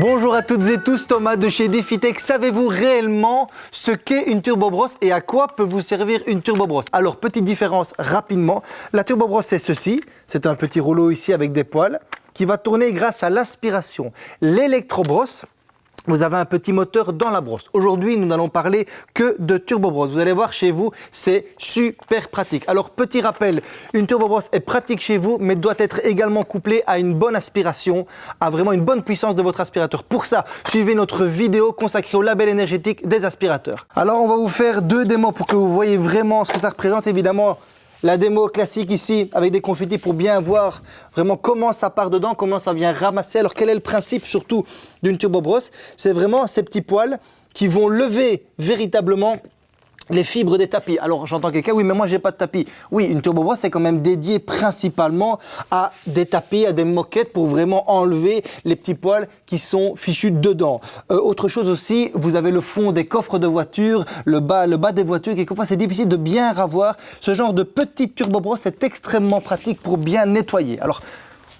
Bonjour à toutes et tous, Thomas de chez DefiTech. Savez-vous réellement ce qu'est une turbobrosse et à quoi peut vous servir une turbobrosse Alors, petite différence rapidement. La turbobrosse, c'est ceci. C'est un petit rouleau ici avec des poils qui va tourner grâce à l'aspiration. L'électrobrosse, vous avez un petit moteur dans la brosse. Aujourd'hui, nous n'allons parler que de turbobrosse. Vous allez voir chez vous, c'est super pratique. Alors, petit rappel, une turbobrosse est pratique chez vous, mais doit être également couplée à une bonne aspiration, à vraiment une bonne puissance de votre aspirateur. Pour ça, suivez notre vidéo consacrée au label énergétique des aspirateurs. Alors, on va vous faire deux démos pour que vous voyez vraiment ce que ça représente. Évidemment, la démo classique ici avec des confettis pour bien voir vraiment comment ça part dedans, comment ça vient ramasser. Alors quel est le principe surtout d'une turbobrosse C'est vraiment ces petits poils qui vont lever véritablement les fibres des tapis. Alors j'entends quelqu'un, oui mais moi j'ai pas de tapis. Oui, une turbobrosse c'est quand même dédié principalement à des tapis, à des moquettes pour vraiment enlever les petits poils qui sont fichus dedans. Euh, autre chose aussi, vous avez le fond des coffres de voiture, le bas, le bas des voitures, quelquefois c'est difficile de bien ravoir. Ce genre de petite turbobrosse est extrêmement pratique pour bien nettoyer. Alors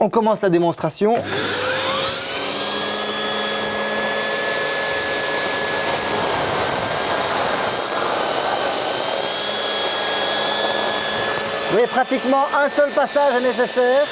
on commence la démonstration. Voyez, pratiquement un seul passage est nécessaire.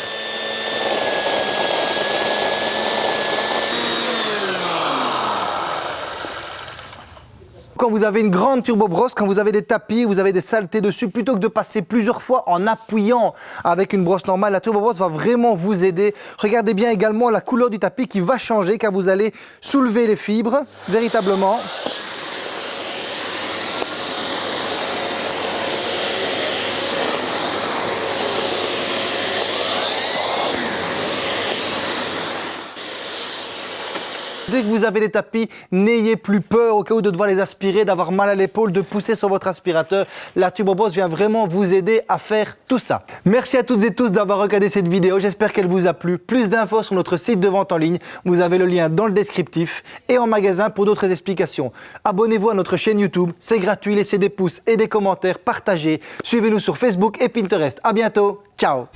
Quand vous avez une grande turbobrosse, quand vous avez des tapis, vous avez des saletés dessus, plutôt que de passer plusieurs fois en appuyant avec une brosse normale, la turbobrosse va vraiment vous aider. Regardez bien également la couleur du tapis qui va changer car vous allez soulever les fibres véritablement. Dès que vous avez des tapis, n'ayez plus peur au cas où de devoir les aspirer, d'avoir mal à l'épaule, de pousser sur votre aspirateur. La Turbobrosse vient vraiment vous aider à faire tout ça. Merci à toutes et tous d'avoir regardé cette vidéo. J'espère qu'elle vous a plu. Plus d'infos sur notre site de vente en ligne. Vous avez le lien dans le descriptif et en magasin pour d'autres explications. Abonnez-vous à notre chaîne YouTube. C'est gratuit. Laissez des pouces et des commentaires. Partagez. Suivez-nous sur Facebook et Pinterest. À bientôt. Ciao